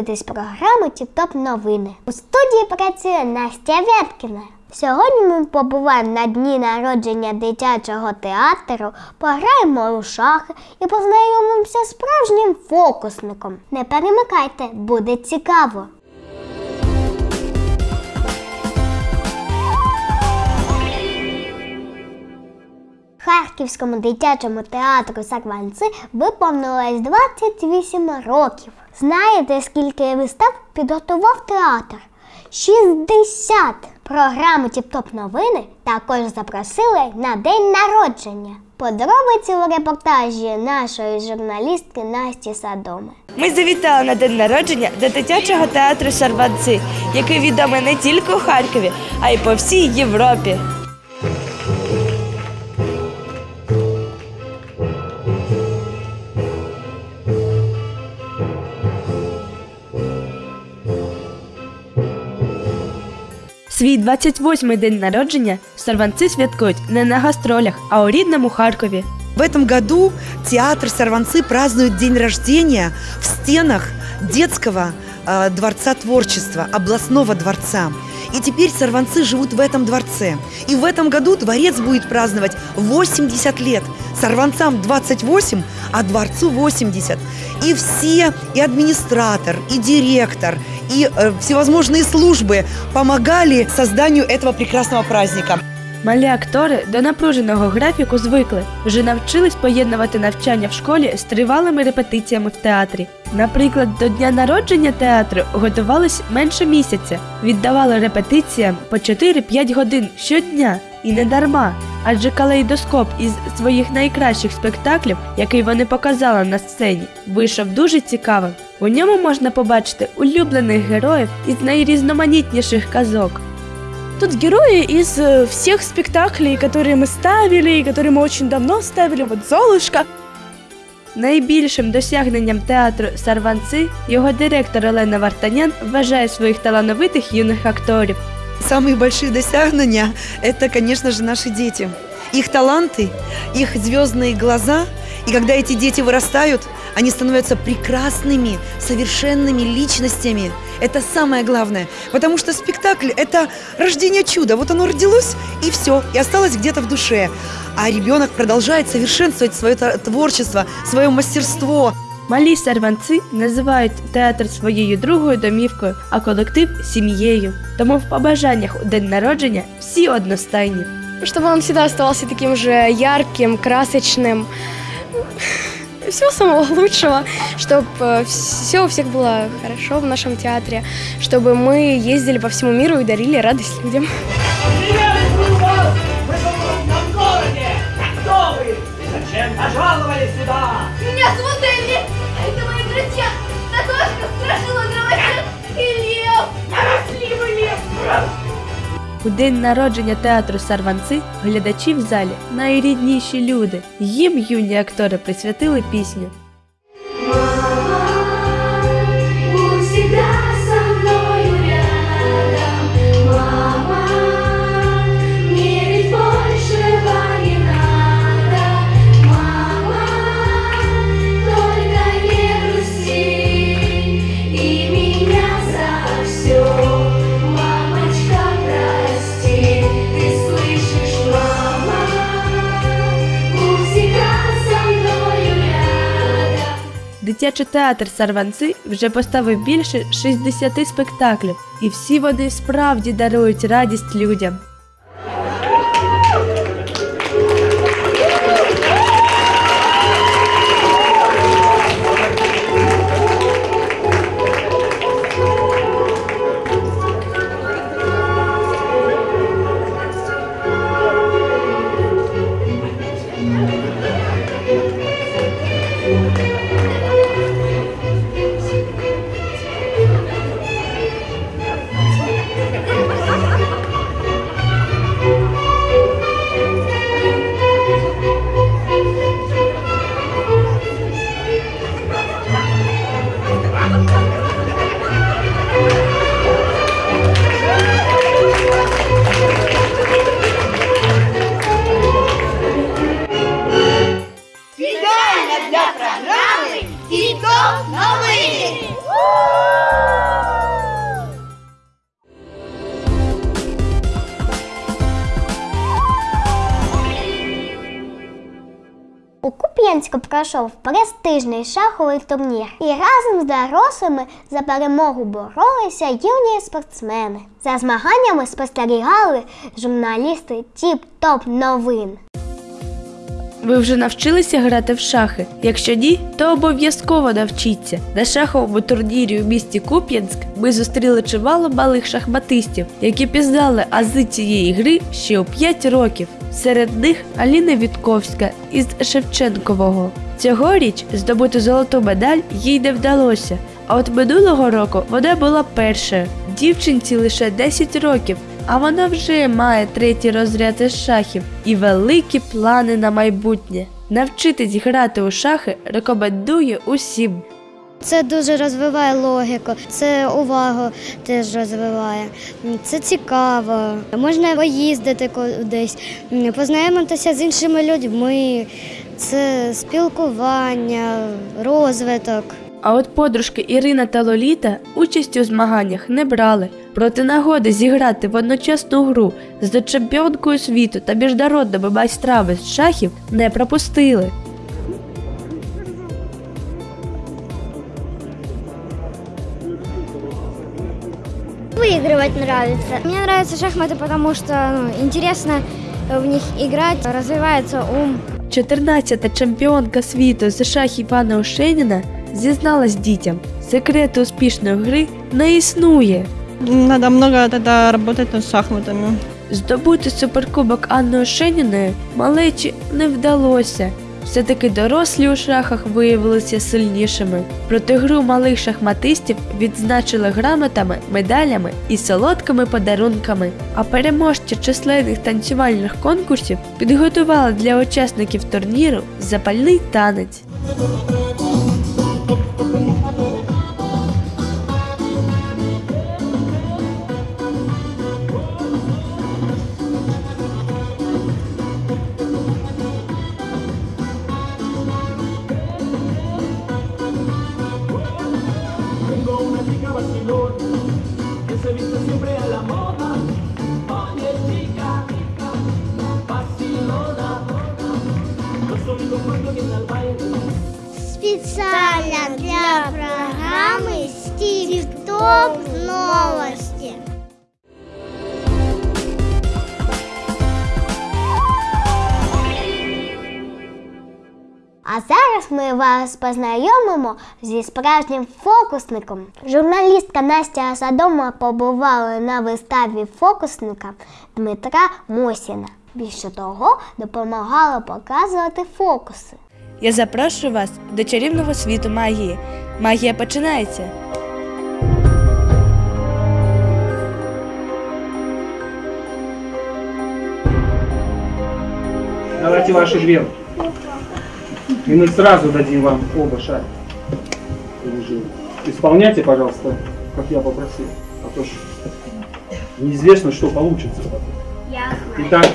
Дивитесь програму Тіп-Топ новини. У студії працює Настя Вяткіна. Сьогодні ми побуваємо на дні народження дитячого театру, пограємо у шахи і познайомимося з справжнім фокусником. Не перемикайте, буде цікаво. Харківському дитячому театру Сакванци виповнилось 28 років. Знаєте, скільки вистав підготував театр? 60! Програму Тіп-Топ новини також запросили на день народження. Подробиці у репортажі нашої журналістки Насті Садоми. Ми завітали на день народження до дитячого театру Шарванци, який відомий не тільки у Харкові, а й по всій Європі. Свій 28-й день народження сорванці святкують не на гастролях, а у рідному Харкові. В этом году театр Сорванцы празднует день рождения в стенах детского э, дворца творчества, областного дворца. И теперь сорванцы живут в этом дворце. И в этом году дворец будет праздновать 80 лет. Сорванцам 28, а дворцу 80. И все, и администратор, и директор, и э, всевозможные службы помогали созданию этого прекрасного праздника. Малі актори до напруженого графіку звикли, вже навчились поєднувати навчання в школі з тривалими репетиціями в театрі. Наприклад, до дня народження театру готувались менше місяця, віддавали репетиціям по 4-5 годин щодня і не дарма. Адже калейдоскоп із своїх найкращих спектаклів, який вони показали на сцені, вийшов дуже цікавим. У ньому можна побачити улюблених героїв із найрізноманітніших казок. Тут герои из э, всех спектаклей, которые мы ставили, и которые мы очень давно ставили. Вот Золушка. Найбільшим досягненням театру Сарванци його директор Олена Вартанян вважає своїх талановитих юних акторів. Самые большие достижения – это, конечно же, наши дети. Их таланты, их звездные глаза. И когда эти дети вырастают, они становятся прекрасными, совершенными личностями. Это самое главное. Потому что спектакль – это рождение чуда. Вот оно родилось, и все, и осталось где-то в душе. А ребенок продолжает совершенствовать свое та- творчество, свое мастерство. Малі сарванци називають театр своєю другою домівкою, а колектив сім'єю. Тому в побажаннях у день народження всі одностайні. Чтобы он всегда оставался таким же ярким, красочным. Всего самого лучшего, чтобы все у всех было хорошо в нашем театре, чтобы мы ездили по всему миру и дарили радость людям. Пожаловали сюда? У день народження театру Сарванци глядачі в залі найрідніші люди. Їм юні актори присвятили пісню. Дитячий театр Сарванци вже поставив більше 60 спектаклів, і всі вони справді дарують радість людям. Кам'янську пройшов престижний шаховий турнір, і разом з дорослими за перемогу боролися юні спортсмени. За змаганнями спостерігали журналісти Тіп-Топ новин. Ви вже навчилися грати в шахи? Якщо ні, то обов'язково навчіться. На шаховому турнірі у місті Куп'янськ ми зустріли чимало малих шахматистів, які пізнали ази цієї гри ще у 5 років. Серед них Аліна Вітковська із Шевченкового. Цьогоріч здобути золоту медаль їй не вдалося. А от минулого року вона була першою. Дівчинці лише 10 років, а вона вже має третій розряд із шахів і великі плани на майбутнє. Навчитись грати у шахи рекомендую усім. Це дуже розвиває логіку, це увагу теж розвиває. Це цікаво. Можна поїздити кудись, познайомитися з іншими людьми. Це спілкування, розвиток. А от подружки Ірина та Лоліта участь у змаганнях не брали. Проти нагоди зіграти в одночасну гру з чемпіонкою світу та міжнародними майстрами з шахів не пропустили. Выигрывать нравится. Мне нравятся шахматы, потому что ну, интересно в них играть, развивается ум. 14-та чемпіонка світу з шахів Анна Ошеніна зізналась дітям, секрету успішної гри не існує. Надо много тогда работать над шахматами. Здобути суперкубок Анни Ошеніної малечі не вдалося. Все-таки дорослі у шахах виявилися сильнішими. Проти гру малих шахматистів відзначили грамотами, медалями і солодкими подарунками. А переможці численних танцювальних конкурсів підготували для учасників турніру запальний танець. Стіп-Топ новості. А зараз ми вас познайомимо зі справжнім фокусником. Журналістка Настя Садома побувала на виставі фокусника Дмитра Мосіна. Більше того, допомагала показувати фокуси. Я запрошую вас до чарівного світу магії. Магія починається. Давайте ваши две. И мы сразу дадим вам оба шарика. Исполняйте, пожалуйста, как я попросил. А то ж неизвестно, что получится. Итак,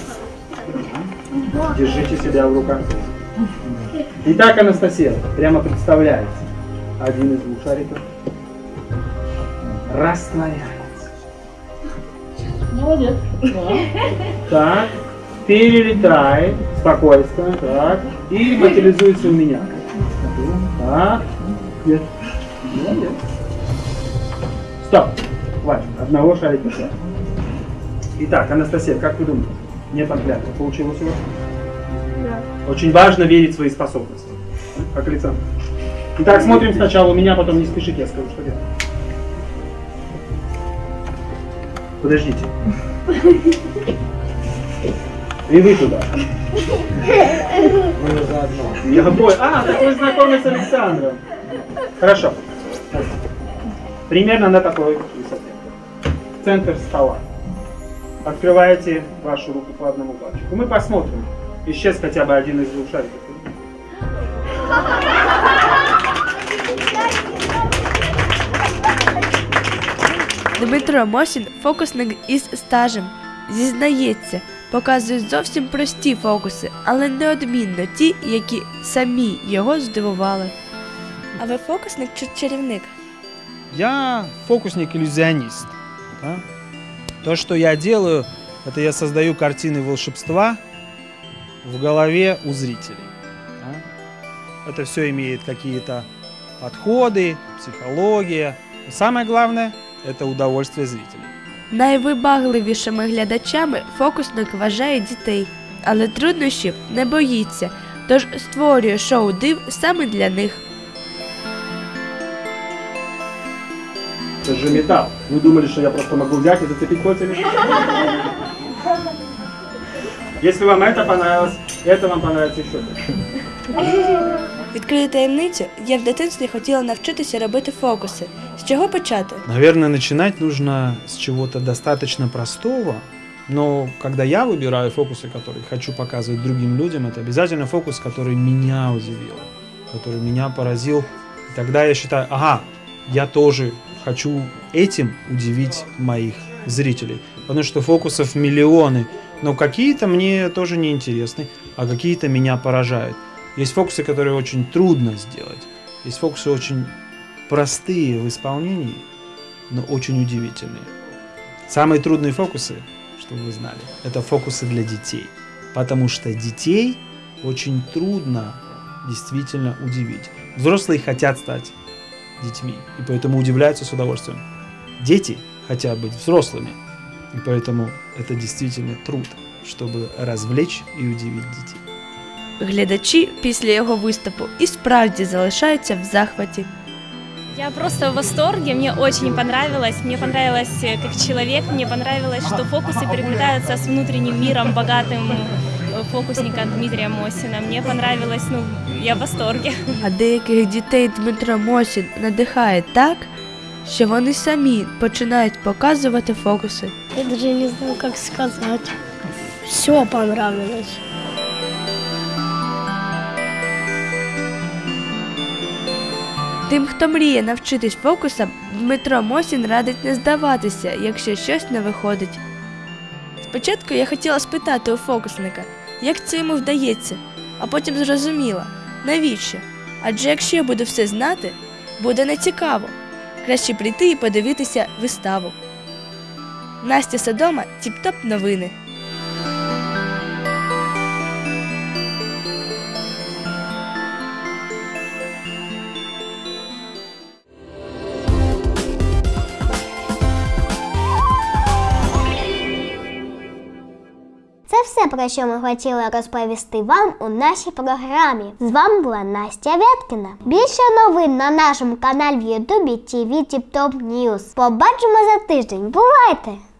держите себя в руках. Итак, Анастасия, прямо представляете. Один из двух шариков растворяется. Молодец. Так, перелетает, спокойствие, так, и материализуется у меня. Так, нет. Молодец. Стоп, хватит, одного шарика хватит. Итак, Анастасия, как вы думаете, нет анклятва, получилось у вас? Очень важно верить в свои способности. Как Александр. Итак, смотрим сначала у меня, потом не спешите, я скажу, что делать. Подождите. И вы туда. Я обои. А, так вы знакомы с Александром. Хорошо. Примерно на такой высоте. Центр стола. Открываете вашу руку по одному пальчику. Мы посмотрим. Исчез хотя бы один из двух шариков. Дмитро Мосін фокусник із стажем. Зізнається, показує зовсім прості фокуси, але неодмінно ті, які самі його здивували. А ви фокусник чи чарівник? Я фокусник-иллюзионист. да. То, что я делаю, это я создаю картины волшебства в голове у зрителей. да. Это все имеет какие-то подходы, психология. Но самое главное – это удовольствие зрителей. Найвибагливішими глядачами фокусник вважає дітей, але труднощів не боїться, тож створює шоу див саме для них. Это же металл. Вы думали, что я просто могу взять и зацепить кольцами? Если вам это понравилось, это вам понравится еще больше. Відкрию таємницю, я в дитинстві хотіла навчитися робити фокуси. З чого почати? Наверное, начинать нужно с чего-то достаточно простого, но когда я выбираю фокусы, которые хочу показывать другим людям, это обязательно фокус, который меня удивил, который меня поразил. И тогда я считаю, ага, я тоже хочу этим удивить моих зрителей. Потому что фокусов миллионы, но какие-то мне тоже не интересны, а какие-то меня поражают. Есть фокусы, которые очень трудно сделать. Есть фокусы очень простые в исполнении, но очень удивительные. Самые трудные фокусы, чтобы вы знали, это фокусы для детей. Потому что детей очень трудно действительно удивить. Взрослые хотят стать детьми, и поэтому удивляются с удовольствием. Дети хотят быть взрослыми, и поэтому это действительно труд, чтобы развлечь и удивить детей. Глядачі після його виступу і справді залишаються в захваті. Я просто в восторге, мне очень понравилось. Мне понравилось э, как человек, мне понравилось, что фокусы переплетаются с внутренним миром, богатым э, фокусника Дмитрия Мосина. Мне понравилось, ну, я в восторге. А деяких дітей Дмитро Мосін надихає так, що вони самі починають показувати фокуси. Я даже не знаю, как сказать. Все понравилось. Тим, хто мріє навчитись фокусам, Дмитро Мосін радить не здаватися, якщо щось не виходить. Спочатку я хотіла спитати у фокусника, як це йому вдається, а потім зрозуміла, навіщо? Адже якщо я буду все знати, буде нецікаво. Краще прийти і подивитися виставу. Настя Содома, Тіп-Топ новини. Про що ми хотіли розповісти вам у нашій програмі. З вами була Настя Вєткіна. Більше новин на нашому каналі в Ютубі TV Тіп Топ News. Побачимо за тиждень. Бувайте!